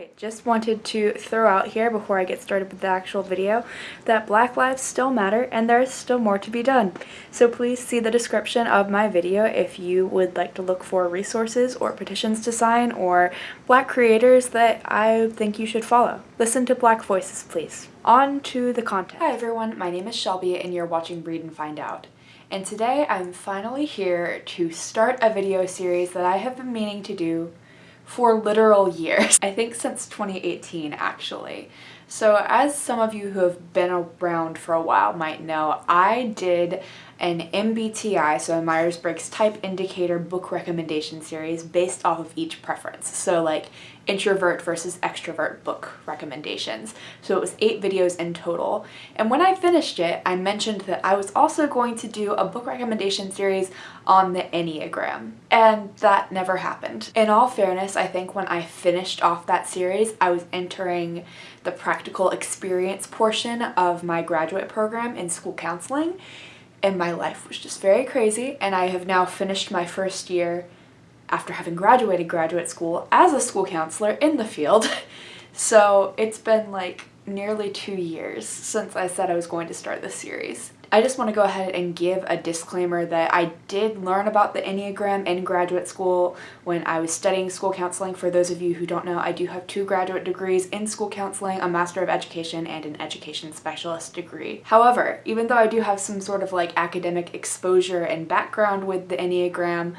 Alright, just wanted to throw out here before I get started with the actual video that black lives still matter and there is still more to be done. So please see the description of my video if you would like to look for resources or petitions to sign or black creators that I think you should follow. Listen to black voices please. On to the content. Hi everyone, my name is Shelby and you're watching Read and Find Out. And today I'm finally here to start a video series that I have been meaning to do for literal years. I think since 2018 actually. So as some of you who have been around for a while might know, I did an MBTI, so a Myers-Briggs Type Indicator book recommendation series based off of each preference. So like introvert versus extrovert book recommendations. So it was eight videos in total. And when I finished it, I mentioned that I was also going to do a book recommendation series on the Enneagram. And that never happened. In all fairness, I think when I finished off that series, I was entering the practical experience portion of my graduate program in school counseling and my life was just very crazy and I have now finished my first year after having graduated graduate school as a school counselor in the field. so it's been like nearly two years since I said I was going to start this series. I just want to go ahead and give a disclaimer that I did learn about the Enneagram in graduate school when I was studying school counseling. For those of you who don't know, I do have two graduate degrees in school counseling, a Master of Education and an Education Specialist degree. However, even though I do have some sort of like academic exposure and background with the Enneagram,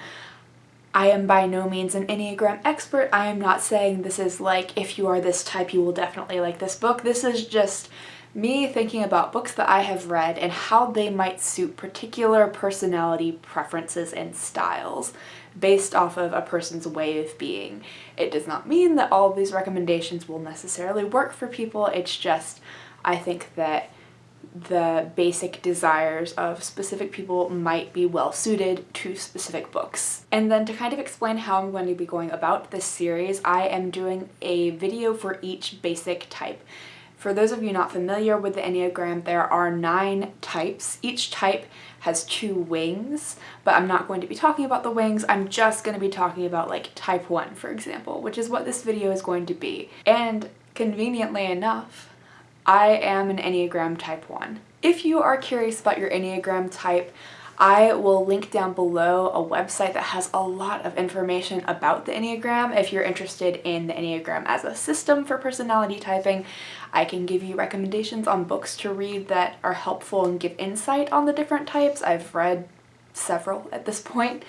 I am by no means an Enneagram expert. I am not saying this is like, if you are this type, you will definitely like this book. This is just me thinking about books that I have read and how they might suit particular personality preferences and styles based off of a person's way of being. It does not mean that all of these recommendations will necessarily work for people, it's just I think that the basic desires of specific people might be well suited to specific books. And then to kind of explain how I'm going to be going about this series, I am doing a video for each basic type. For those of you not familiar with the Enneagram, there are nine types. Each type has two wings, but I'm not going to be talking about the wings. I'm just going to be talking about like type 1, for example, which is what this video is going to be. And conveniently enough, I am an Enneagram type 1. If you are curious about your Enneagram type, I will link down below a website that has a lot of information about the Enneagram. If you're interested in the Enneagram as a system for personality typing, I can give you recommendations on books to read that are helpful and give insight on the different types. I've read several at this point.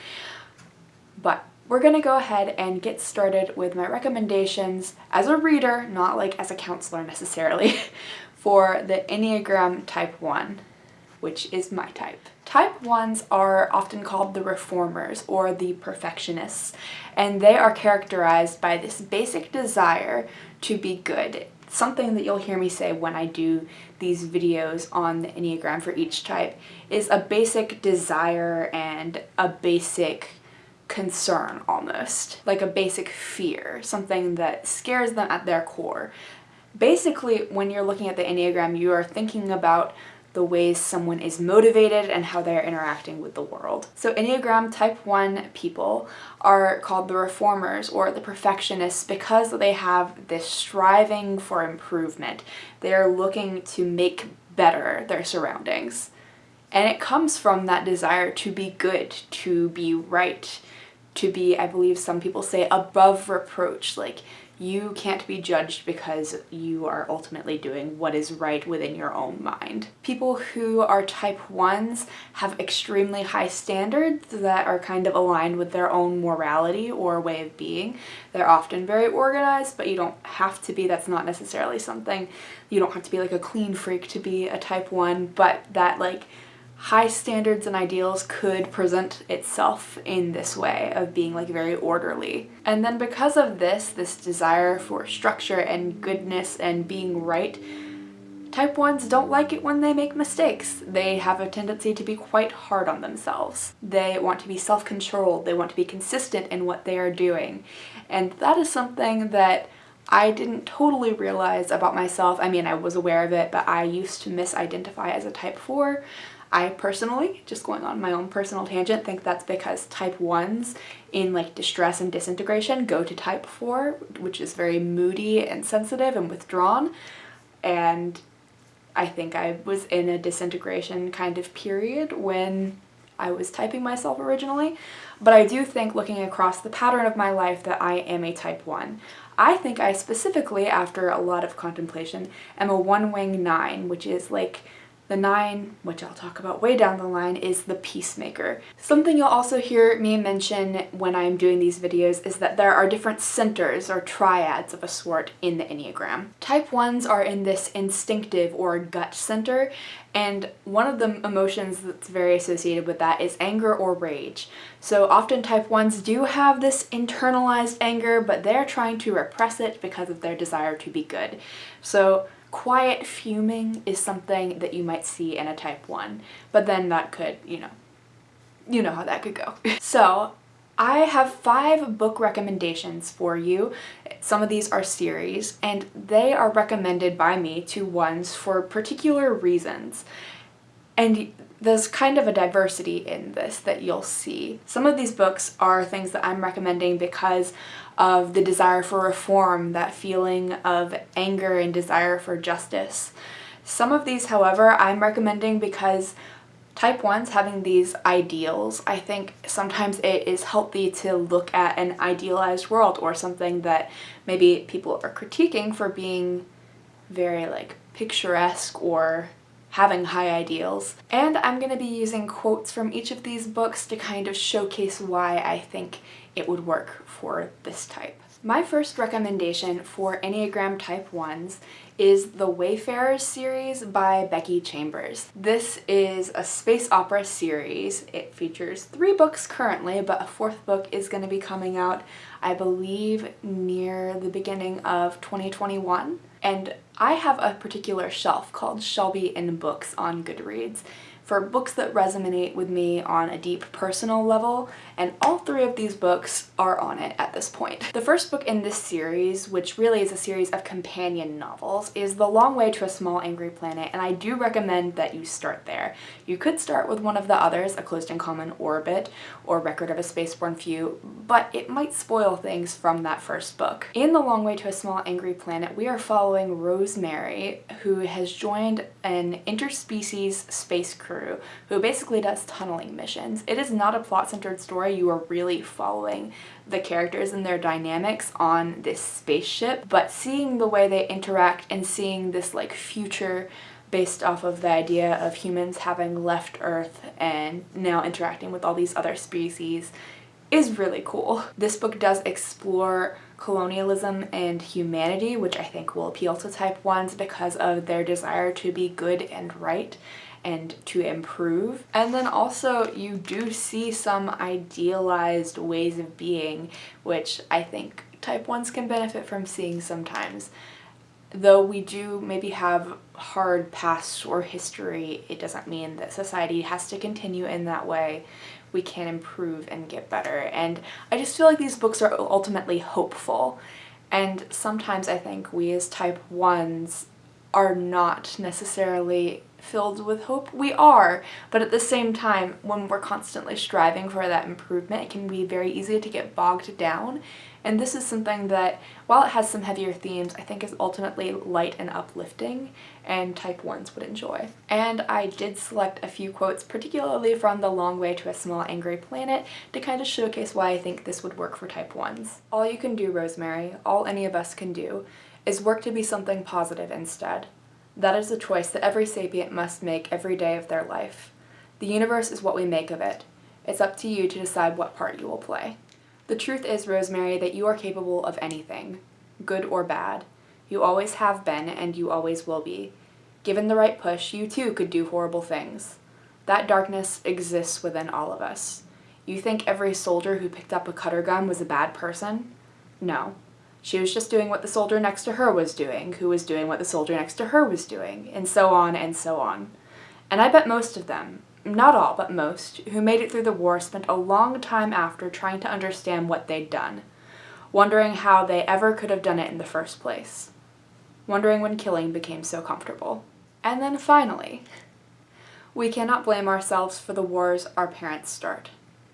But we're going to go ahead and get started with my recommendations as a reader, not like as a counselor necessarily, for the Enneagram Type 1, which is my type. Type 1s are often called the reformers or the perfectionists, and they are characterized by this basic desire to be good. Something that you'll hear me say when I do these videos on the Enneagram for each type is a basic desire and a basic concern almost, like a basic fear, something that scares them at their core. Basically, when you're looking at the Enneagram, you are thinking about the ways someone is motivated and how they're interacting with the world. So Enneagram type 1 people are called the reformers or the perfectionists because they have this striving for improvement. They're looking to make better their surroundings. And it comes from that desire to be good, to be right, to be, I believe some people say, above reproach. Like, you can't be judged because you are ultimately doing what is right within your own mind. People who are type 1s have extremely high standards that are kind of aligned with their own morality or way of being. They're often very organized, but you don't have to be. That's not necessarily something. You don't have to be like a clean freak to be a type 1, but that like high standards and ideals could present itself in this way of being like very orderly. And then because of this, this desire for structure and goodness and being right, type 1s don't like it when they make mistakes. They have a tendency to be quite hard on themselves. They want to be self-controlled, they want to be consistent in what they are doing. And that is something that I didn't totally realize about myself. I mean, I was aware of it, but I used to misidentify as a type 4 I personally, just going on my own personal tangent, think that's because type 1s in like distress and disintegration go to type 4, which is very moody and sensitive and withdrawn. And I think I was in a disintegration kind of period when I was typing myself originally. But I do think looking across the pattern of my life that I am a type 1. I think I specifically, after a lot of contemplation, am a one-wing 9, which is like the nine, which I'll talk about way down the line, is the peacemaker. Something you'll also hear me mention when I'm doing these videos is that there are different centers or triads of a sort in the Enneagram. Type 1s are in this instinctive or gut center, and one of the emotions that's very associated with that is anger or rage. So often type 1s do have this internalized anger, but they're trying to repress it because of their desire to be good. So Quiet fuming is something that you might see in a type 1, but then that could, you know, you know how that could go. so I have five book recommendations for you. Some of these are series, and they are recommended by me to ones for particular reasons. And there's kind of a diversity in this that you'll see. Some of these books are things that I'm recommending because of the desire for reform, that feeling of anger and desire for justice. Some of these, however, I'm recommending because type 1s having these ideals, I think sometimes it is healthy to look at an idealized world or something that maybe people are critiquing for being very like picturesque or having high ideals. And I'm going to be using quotes from each of these books to kind of showcase why I think it would work for this type. My first recommendation for Enneagram Type 1s is the Wayfarers series by Becky Chambers. This is a space opera series. It features three books currently, but a fourth book is going to be coming out, I believe, near the beginning of 2021. And I have a particular shelf called Shelby in Books on Goodreads for books that resonate with me on a deep personal level, and all three of these books are on it at this point. The first book in this series, which really is a series of companion novels, is The Long Way to a Small Angry Planet, and I do recommend that you start there. You could start with one of the others, A Closed and Common Orbit, or Record of a Spaceborne Few, but it might spoil things from that first book. In The Long Way to a Small Angry Planet, we are following Rosemary, who has joined an interspecies space crew crew who basically does tunneling missions. It is not a plot-centered story. You are really following the characters and their dynamics on this spaceship, but seeing the way they interact and seeing this like future based off of the idea of humans having left Earth and now interacting with all these other species is really cool. This book does explore colonialism and humanity, which I think will appeal to type 1s because of their desire to be good and right and to improve. And then also you do see some idealized ways of being, which I think type 1s can benefit from seeing sometimes. Though we do maybe have hard past or history, it doesn't mean that society has to continue in that way. We can improve and get better. And I just feel like these books are ultimately hopeful. And sometimes I think we as type 1s are not necessarily filled with hope? We are, but at the same time, when we're constantly striving for that improvement, it can be very easy to get bogged down. And this is something that, while it has some heavier themes, I think is ultimately light and uplifting, and type 1s would enjoy. And I did select a few quotes, particularly from The Long Way to a Small Angry Planet, to kind of showcase why I think this would work for type 1s. All you can do, Rosemary, all any of us can do, is work to be something positive instead. That is a choice that every sapient must make every day of their life. The universe is what we make of it. It's up to you to decide what part you will play. The truth is, Rosemary, that you are capable of anything, good or bad. You always have been, and you always will be. Given the right push, you too could do horrible things. That darkness exists within all of us. You think every soldier who picked up a cutter gun was a bad person? No. She was just doing what the soldier next to her was doing, who was doing what the soldier next to her was doing, and so on and so on. And I bet most of them, not all, but most, who made it through the war spent a long time after trying to understand what they'd done, wondering how they ever could have done it in the first place, wondering when killing became so comfortable. And then finally, We cannot blame ourselves for the wars our parents start.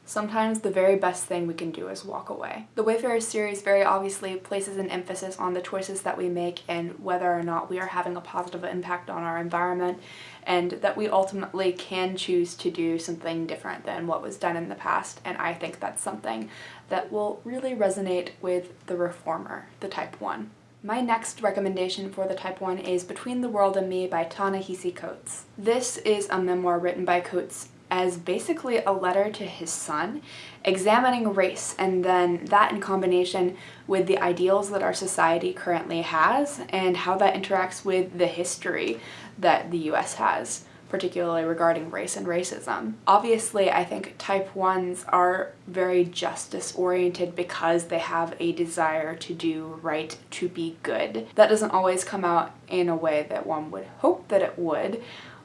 Sometimes the very best thing we can do is walk away. The Wayfarer series very obviously places an emphasis on the choices that we make and whether or not we are having a positive impact on our environment and that we ultimately can choose to do something different than what was done in the past and I think that's something that will really resonate with the reformer, the type 1. My next recommendation for the Type 1 is Between the World and Me by Ta-Nehisi Coates. This is a memoir written by Coates as basically a letter to his son, examining race and then that in combination with the ideals that our society currently has and how that interacts with the history that the US has particularly regarding race and racism. Obviously, I think type 1s are very justice oriented because they have a desire to do right, to be good. That doesn't always come out in a way that one would hope that it would,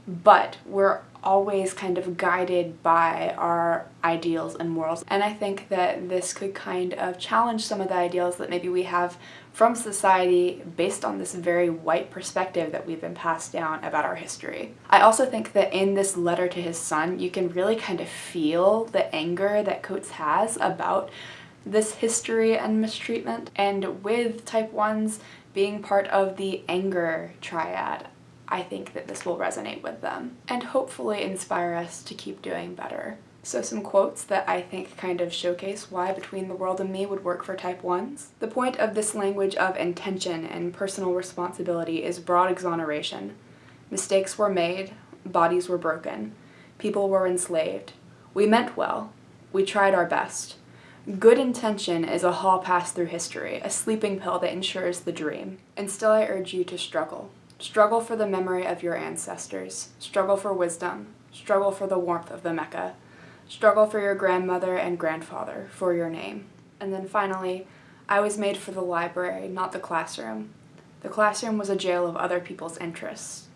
but we're always kind of guided by our ideals and morals. And I think that this could kind of challenge some of the ideals that maybe we have from society based on this very white perspective that we've been passed down about our history. I also think that in this letter to his son, you can really kind of feel the anger that Coates has about this history and mistreatment. And with type 1s being part of the anger triad, I think that this will resonate with them and hopefully inspire us to keep doing better. So some quotes that I think kind of showcase why Between the World and Me would work for type 1s. The point of this language of intention and personal responsibility is broad exoneration. Mistakes were made, bodies were broken, people were enslaved. We meant well, we tried our best. Good intention is a hall pass through history, a sleeping pill that ensures the dream. And still I urge you to struggle. Struggle for the memory of your ancestors. Struggle for wisdom. Struggle for the warmth of the Mecca. Struggle for your grandmother and grandfather, for your name. And then finally, I was made for the library, not the classroom. The classroom was a jail of other people's interests.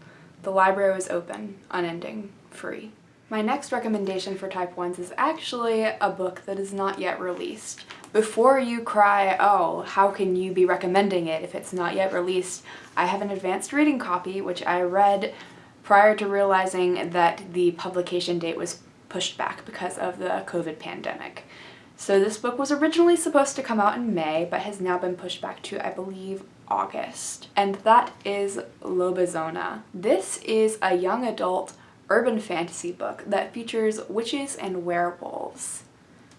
The library was open, unending, free. My next recommendation for type 1s is actually a book that is not yet released. Before you cry, oh, how can you be recommending it if it's not yet released, I have an advanced reading copy which I read prior to realizing that the publication date was pushed back because of the COVID pandemic. So this book was originally supposed to come out in May, but has now been pushed back to, I believe, August. And that is Lobizona. This is a young adult urban fantasy book that features witches and werewolves.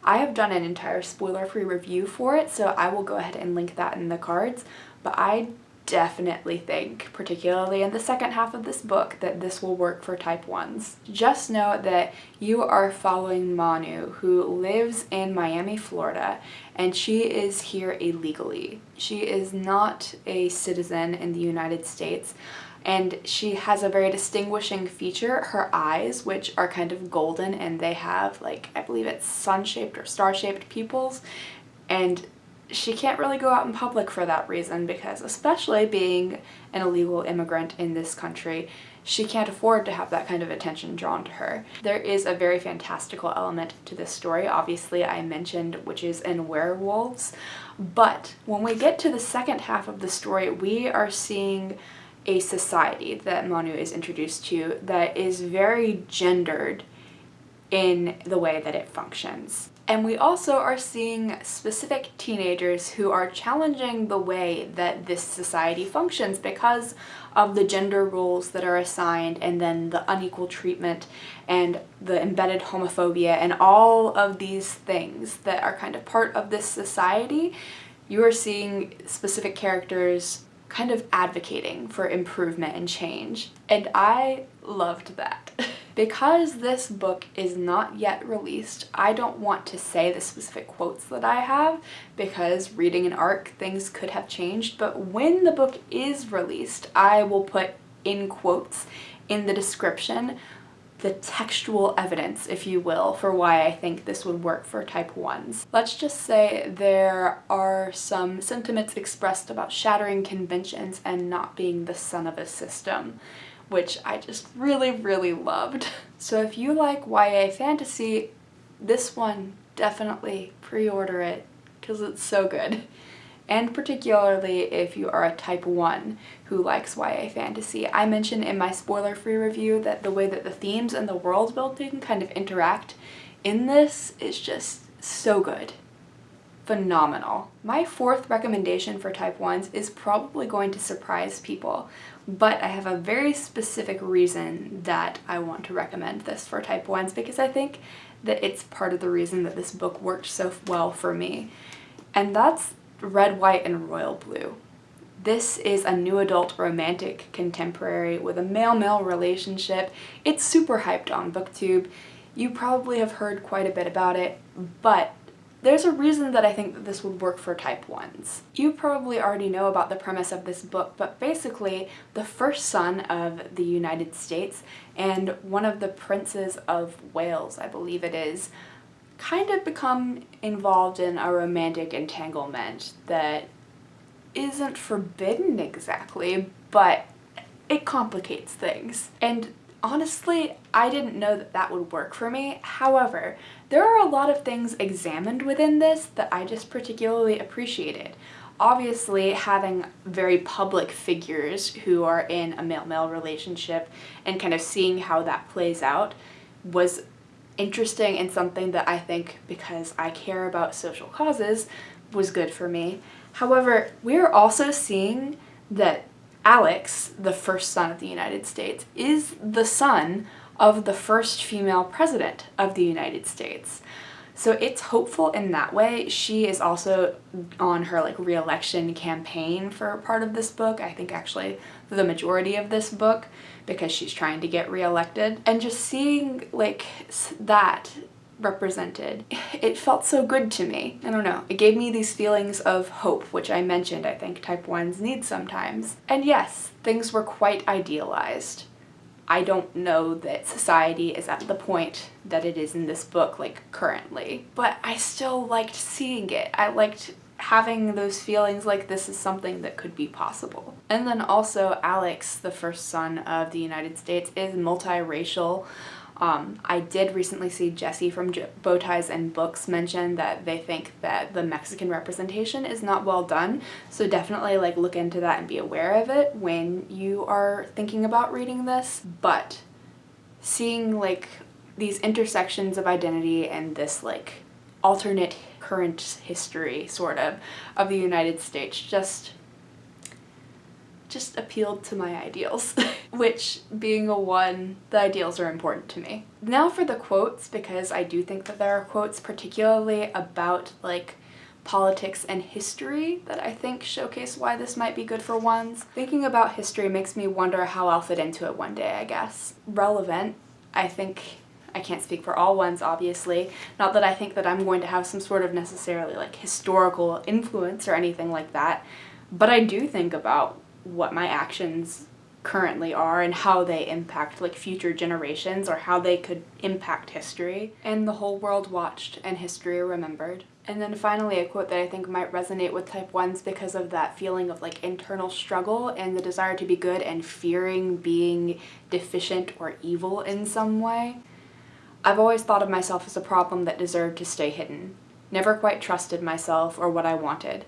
I have done an entire spoiler-free review for it, so I will go ahead and link that in the cards, but I definitely think, particularly in the second half of this book, that this will work for type 1s. Just know that you are following Manu, who lives in Miami, Florida, and she is here illegally. She is not a citizen in the United States, and she has a very distinguishing feature, her eyes, which are kind of golden and they have like, I believe it's sun-shaped or star-shaped pupils, and she can't really go out in public for that reason because especially being an illegal immigrant in this country, she can't afford to have that kind of attention drawn to her. There is a very fantastical element to this story. Obviously, I mentioned witches and werewolves, but when we get to the second half of the story, we are seeing a society that Manu is introduced to that is very gendered in the way that it functions. And we also are seeing specific teenagers who are challenging the way that this society functions because of the gender roles that are assigned and then the unequal treatment and the embedded homophobia and all of these things that are kind of part of this society. You are seeing specific characters kind of advocating for improvement and change. And I loved that. because this book is not yet released, I don't want to say the specific quotes that I have because reading an ARC things could have changed, but when the book is released, I will put in quotes in the description the textual evidence, if you will, for why I think this would work for type 1s. Let's just say there are some sentiments expressed about shattering conventions and not being the son of a system, which I just really, really loved. So if you like YA fantasy, this one, definitely pre-order it, because it's so good. And particularly if you are a type 1 who likes YA fantasy. I mentioned in my spoiler-free review that the way that the themes and the world building kind of interact in this is just so good. Phenomenal. My fourth recommendation for type 1s is probably going to surprise people, but I have a very specific reason that I want to recommend this for type 1s because I think that it's part of the reason that this book worked so well for me. And that's Red, White, and Royal Blue. This is a new adult romantic contemporary with a male-male relationship. It's super hyped on booktube. You probably have heard quite a bit about it, but there's a reason that I think that this would work for type 1s. You probably already know about the premise of this book, but basically the first son of the United States and one of the princes of Wales, I believe it is, kind of become involved in a romantic entanglement that isn't forbidden exactly, but it complicates things. And honestly, I didn't know that that would work for me. However, there are a lot of things examined within this that I just particularly appreciated. Obviously, having very public figures who are in a male-male relationship and kind of seeing how that plays out was interesting and something that I think, because I care about social causes, was good for me. However, we're also seeing that Alex, the first son of the United States, is the son of the first female president of the United States. So it's hopeful in that way. She is also on her like re-election campaign for part of this book. I think actually the majority of this book because she's trying to get re-elected. And just seeing like that represented, it felt so good to me. I don't know. It gave me these feelings of hope, which I mentioned I think type 1s need sometimes. And yes, things were quite idealized. I don't know that society is at the point that it is in this book, like, currently. But I still liked seeing it. I liked having those feelings like this is something that could be possible. And then also Alex, the first son of the United States, is multiracial. Um, I did recently see Jesse from Bowties and Books mention that they think that the Mexican representation is not well done, so definitely like look into that and be aware of it when you are thinking about reading this. But seeing like these intersections of identity and this like alternate current history sort of of the United States just just appealed to my ideals, which being a one, the ideals are important to me. Now for the quotes, because I do think that there are quotes particularly about like politics and history that I think showcase why this might be good for ones. Thinking about history makes me wonder how I'll fit into it one day, I guess. Relevant, I think I can't speak for all ones, obviously. Not that I think that I'm going to have some sort of necessarily like historical influence or anything like that, but I do think about what my actions currently are and how they impact like future generations or how they could impact history. And the whole world watched and history remembered. And then finally a quote that I think might resonate with type 1s because of that feeling of like internal struggle and the desire to be good and fearing being deficient or evil in some way. I've always thought of myself as a problem that deserved to stay hidden. Never quite trusted myself or what I wanted.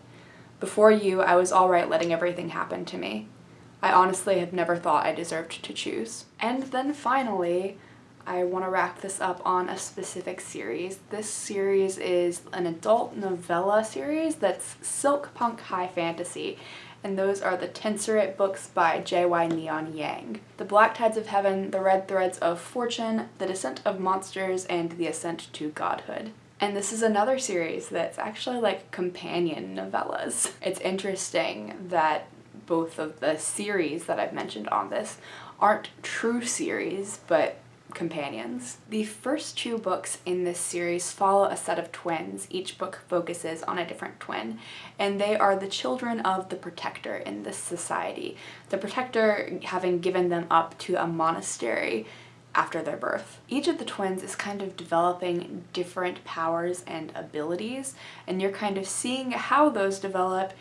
Before you, I was alright letting everything happen to me. I honestly had never thought I deserved to choose. And then finally, I want to wrap this up on a specific series. This series is an adult novella series that's silk punk high fantasy, and those are the Tensorate books by J.Y. Neon Yang. The Black Tides of Heaven, The Red Threads of Fortune, The Descent of Monsters, and The Ascent to Godhood. And this is another series that's actually like companion novellas. It's interesting that both of the series that I've mentioned on this aren't true series, but companions. The first two books in this series follow a set of twins. Each book focuses on a different twin, and they are the children of the protector in this society. The protector having given them up to a monastery after their birth. Each of the twins is kind of developing different powers and abilities and you're kind of seeing how those develop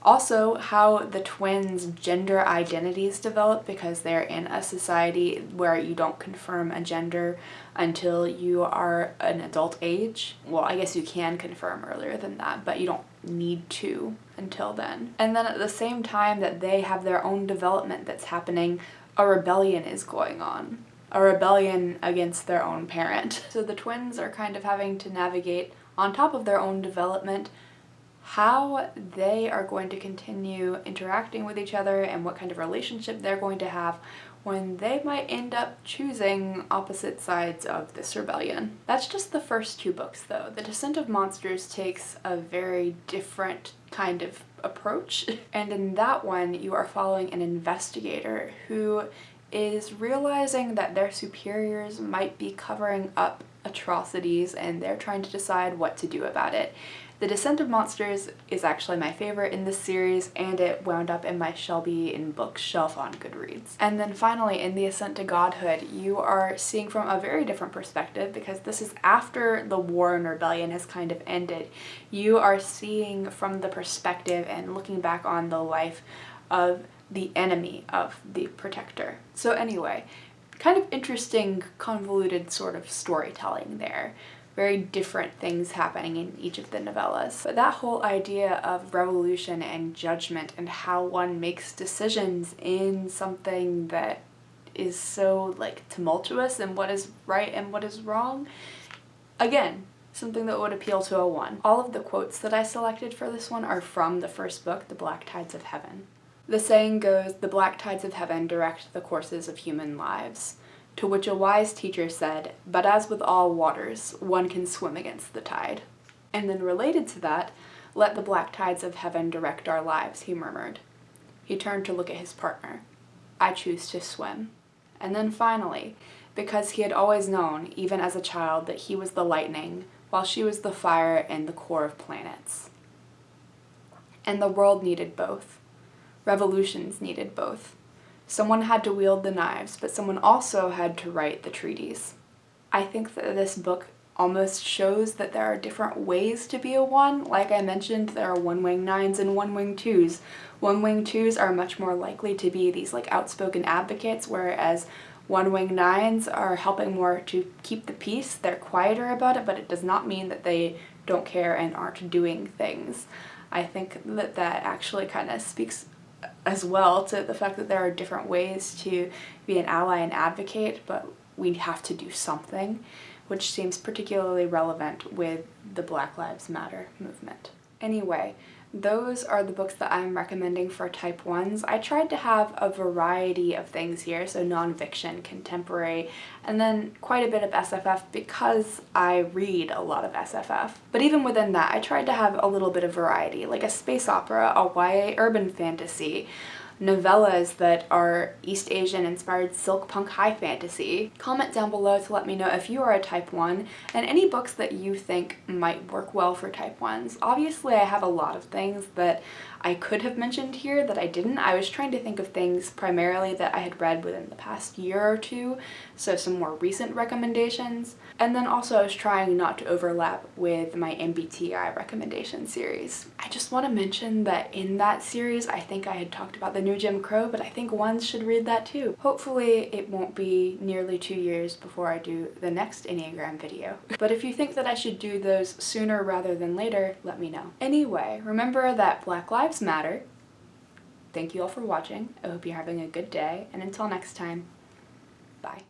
also how the twins gender identities develop because they're in a society where you don't confirm a gender until you are an adult age. Well I guess you can confirm earlier than that but you don't need to until then. And then at the same time that they have their own development that's happening, a rebellion is going on. A rebellion against their own parent. So the twins are kind of having to navigate on top of their own development how they are going to continue interacting with each other and what kind of relationship they're going to have when they might end up choosing opposite sides of this rebellion. That's just the first two books though. The Descent of Monsters takes a very different kind of approach and in that one you are following an investigator who is realizing that their superiors might be covering up atrocities and they're trying to decide what to do about it. The Descent of Monsters is actually my favorite in this series and it wound up in my Shelby in bookshelf on Goodreads. And then finally in The Ascent to Godhood you are seeing from a very different perspective because this is after the war and rebellion has kind of ended. You are seeing from the perspective and looking back on the life of the enemy of the protector. So anyway, kind of interesting convoluted sort of storytelling there very different things happening in each of the novellas. But that whole idea of revolution and judgment and how one makes decisions in something that is so like tumultuous and what is right and what is wrong, again, something that would appeal to a one. All of the quotes that I selected for this one are from the first book, The Black Tides of Heaven. The saying goes, the black tides of heaven direct the courses of human lives. To which a wise teacher said, But as with all waters, one can swim against the tide. And then related to that, let the black tides of heaven direct our lives, he murmured. He turned to look at his partner. I choose to swim. And then finally, because he had always known, even as a child, that he was the lightning, while she was the fire and the core of planets. And the world needed both. Revolutions needed both. Someone had to wield the knives, but someone also had to write the treaties. I think that this book almost shows that there are different ways to be a one. Like I mentioned, there are one-wing nines and one-wing twos. One-wing twos are much more likely to be these like outspoken advocates, whereas one-wing nines are helping more to keep the peace. They're quieter about it, but it does not mean that they don't care and aren't doing things. I think that that actually kind of speaks as well to the fact that there are different ways to be an ally and advocate, but we have to do something, which seems particularly relevant with the Black Lives Matter movement. Anyway, those are the books that I'm recommending for type 1s. I tried to have a variety of things here, so nonfiction, contemporary, and then quite a bit of SFF because I read a lot of SFF. But even within that, I tried to have a little bit of variety, like a space opera, a YA urban fantasy, novellas that are East Asian inspired silk punk high fantasy. Comment down below to let me know if you are a type 1 and any books that you think might work well for type 1s. Obviously I have a lot of things that I could have mentioned here that I didn't. I was trying to think of things primarily that I had read within the past year or two, so some more recent recommendations. And then also I was trying not to overlap with my MBTI recommendation series. I just want to mention that in that series I think I had talked about the new Jim Crow, but I think ones should read that too. Hopefully it won't be nearly two years before I do the next Enneagram video. but if you think that I should do those sooner rather than later, let me know. Anyway, remember that Black Lives lives matter. Thank you all for watching. I hope you're having a good day, and until next time, bye.